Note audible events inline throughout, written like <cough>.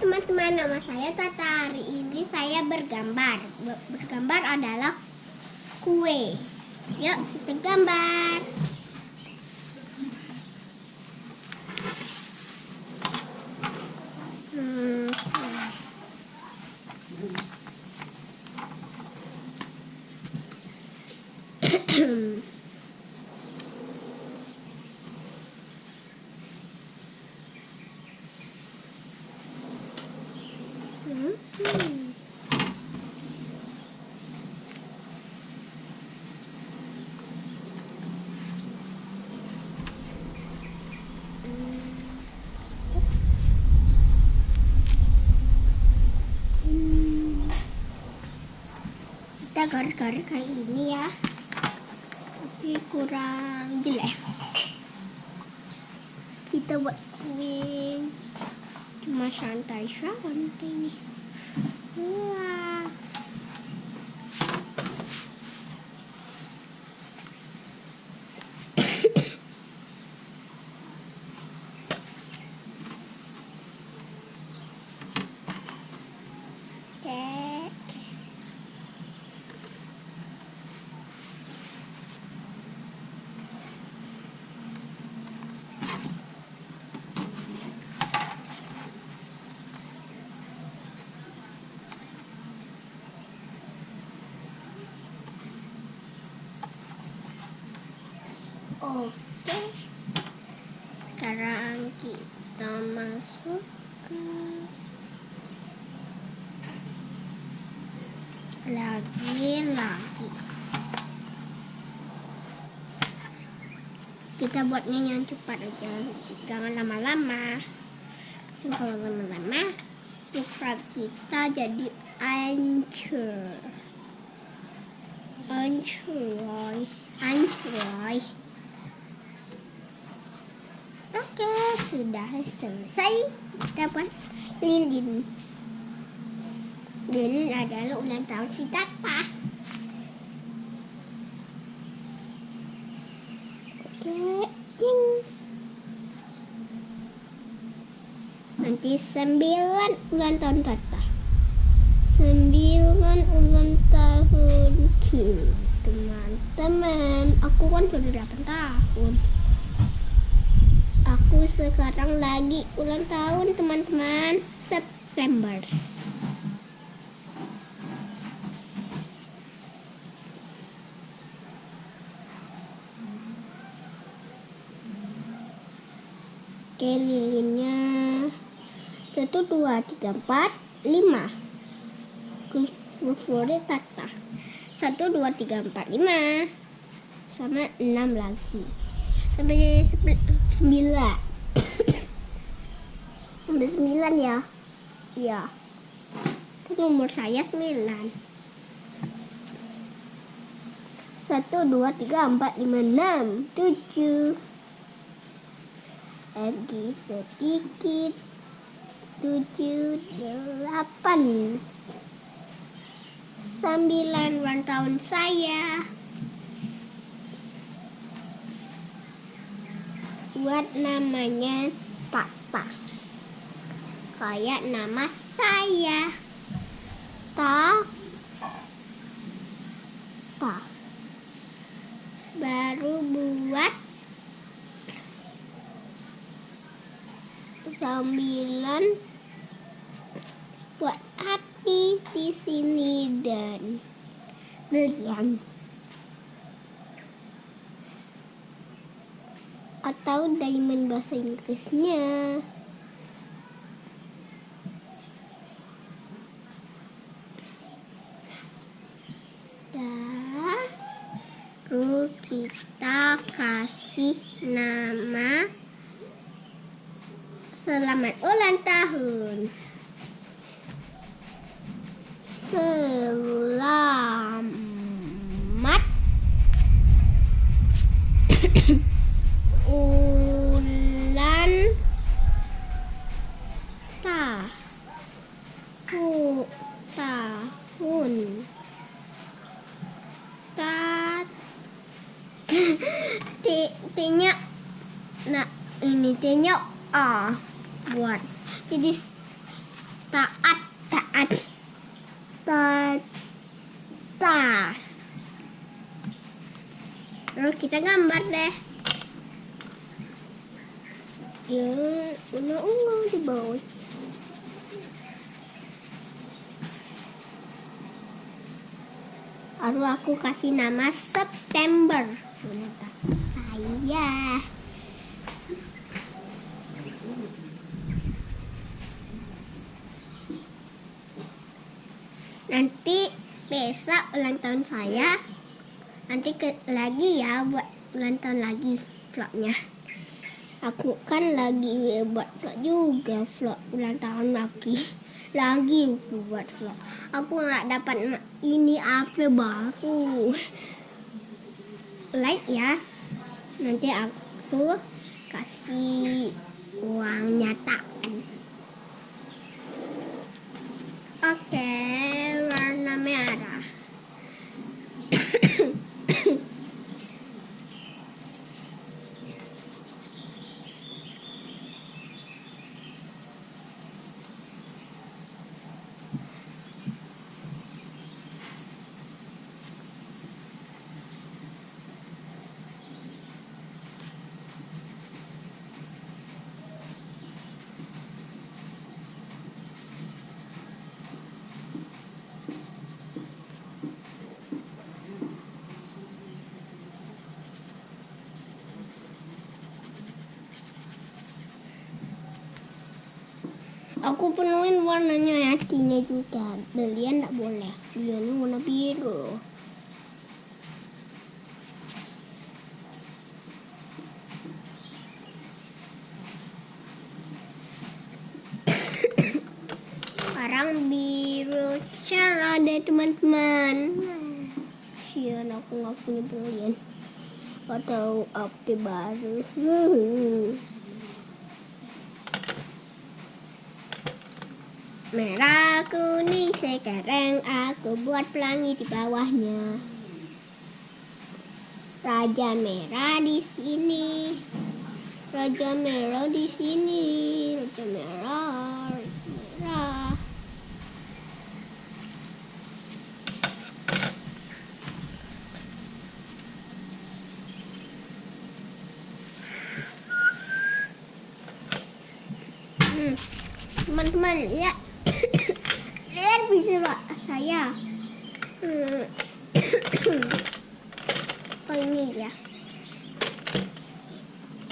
teman-teman, nama saya Tata. Hari ini saya bergambar. Ber- Bergambar adalah kue. Yuk, kita gambar. Kita garis-garis kayak gini ya. Tapi kurang jelek. Kita buat kue cuma santai santai nih. Wah. Oke. Oke. Sekarang kita masuk ke lagi lagi. Kita buatnya yang cepat aja, jangan lama-lama. Kalau lama-lama, subscribe kita jadi hancur. Hancur, hancur. Oke, sudah selesai. Kita buat lilin. Lilin adalah ulang tahun si Tata. Oke, cing. Nanti sembilan ulang tahun Tata. Sembilan ulang tahunku. Teman-teman, aku kan sudah 8 tahun. Aku sekarang lagi ulang tahun teman-teman September. Oke lilinnya satu dua tiga empat lima. Fluffore tata satu dua tiga empat lima. Sama enam lagi. Sampai sembilan. <coughs> Sampai sembilan ya? Iya. Nomor saya sembilan. Satu dua tiga empat lima enam tujuh lagi sedikit tujuh delapan sembilan ulang tahun saya buat namanya Tata. Kayak nama saya. Ta Ta. Baru buat sembilan buat hati di sini dan berian. atau diamond bahasa Inggrisnya. Baru kita kasih nama kita gambar deh ya ungu-ungu di bawah Lalu aku kasih nama September. Saya. Nanti besok ulang tahun saya. Nanti ke lagi ya buat ulang tahun lagi vlognya. Aku kan lagi buat vlog juga vlog ulang tahun lagi <laughs> lagi aku buat vlog. Aku nggak dapat ini apa baru. <laughs> Like ya. Nanti aku kasih uang nyataan oke warna merah Penuhin warnanya hatinya juga. Belian tidak boleh. Belian warna biru. Sekarang biru cerah deh teman-teman. Sian aku nggak punya belian. Atau apa baru. <laughs> Merah kuning sekarang aku buat pelangi di bawahnya. Raja merah di sini. Raja merah di sini. Raja merah. Merah. Hmm. Teman-teman, lihat lihat bisa pak saya. Hmm. <coughs> oh ini dia.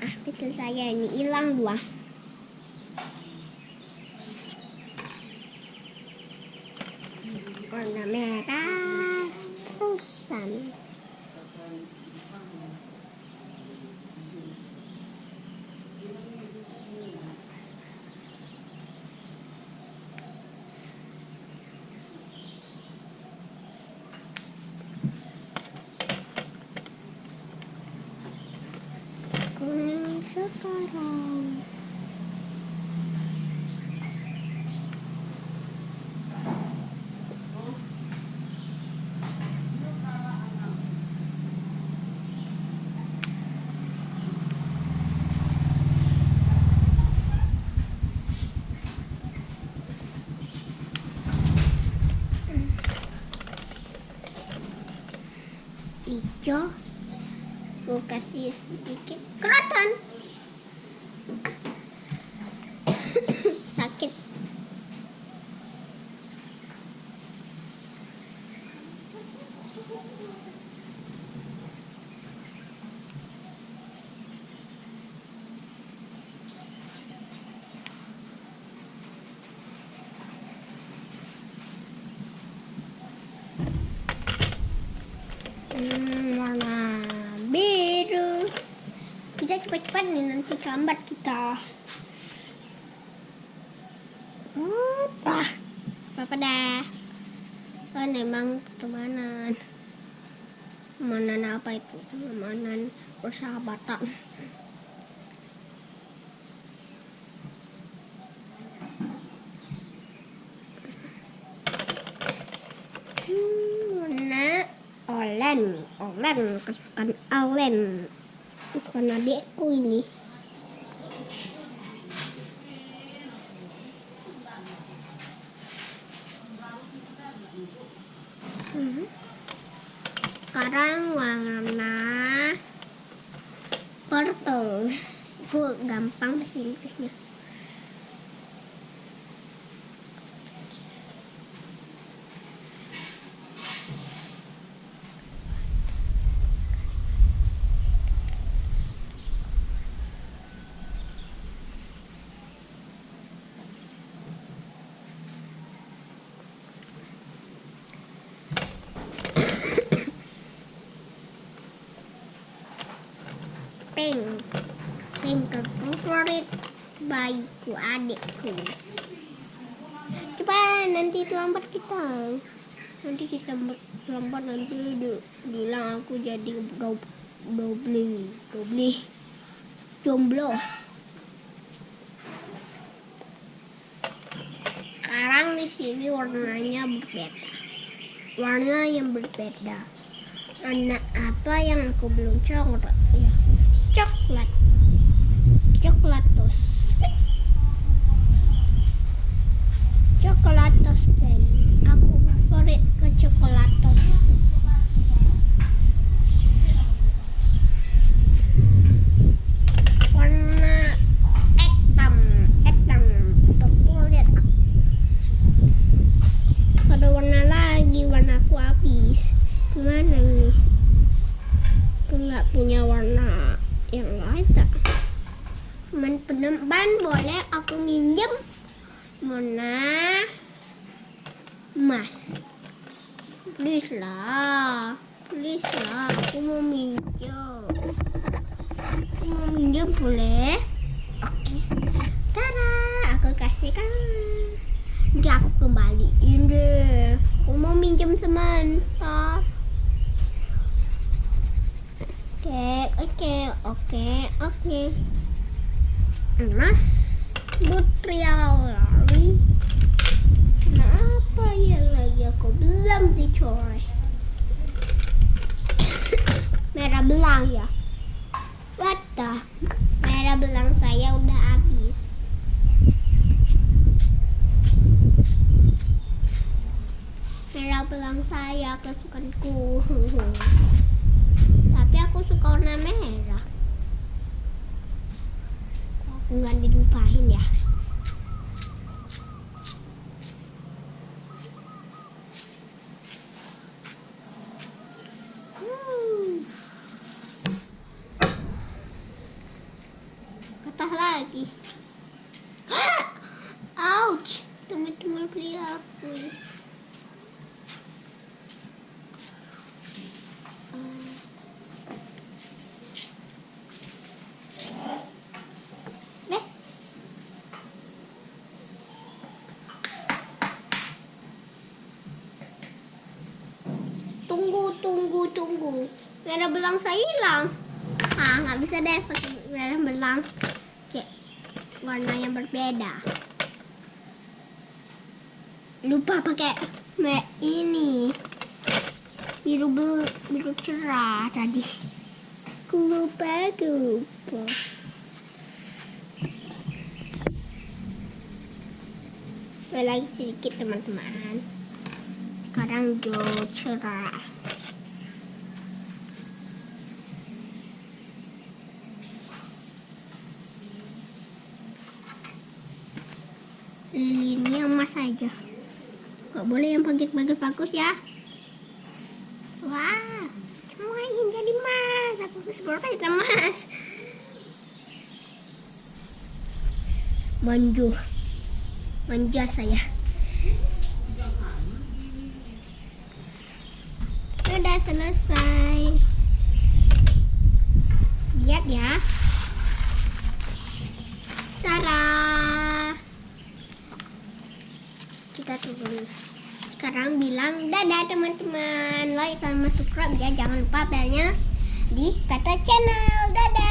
Ah bisa saya ini hilang dua. Warna merah terusan kuning sekarang hijau kasih sedikit kerotan sakit Hmm, warna biru. Kita cepat-cepat nih nanti terlambat kita. Apa? Apa dah? Kan emang pertemanan. Pertemanan apa itu? Pertemanan persahabatan. Olen, Olen, kesukaan Olen. Bukan adekku ini. Hmm. Sekarang warna purple. Itu gampang bahasa Inggrisnya. Bayiku adikku. Coba nanti terlambat kita. Nanti kita terlambat nanti bilang aku jadi doble doble jomblo. Sekarang di sini warnanya berbeda. Warna yang berbeda. Anak apa yang aku belum coba ya coklat coklatos coklatos dan aku favorit ke coklatos warna hitam hitam purple lihat ada warna lagi warna aku habis gimana nih aku nggak punya warna yang lain tak teman peneman boleh aku minjem mana emas please lah please lah aku mau minjem aku minjem boleh oke Tara aku kasihkan nanti aku kembaliin deh aku mau minjem sebentar Oke, oke, oke, oke. Emas lari. Kenapa ya lagi aku belum dicoret? Merah belang ya? Belang saya udah habis. Merah belang saya kesukaanku. tapi aku suka warna merah aku nggak dilupain ya hmm. patah lagi ouch teman-teman beli aku tunggu tunggu tunggu. Merah belang saya hilang. Ah nggak bisa deh pakai merah belang. Kayak warna yang berbeda. Lupa pakai ini. Biru bel, biru cerah tadi. Lupa lupa. Lagi sedikit teman-teman. Sekarang do cerah ini emas aja. Gak boleh yang bagus-bagus ya. Wah semuanya jadi emas. Aku keseluruhan emas. Manju. Manja saya. Sudah selesai. Lihat ya. Cara kita tunggu sekarang bilang dadah teman-teman. Like sama subscribe ya. Jangan lupa belnya di kata channel. Dadah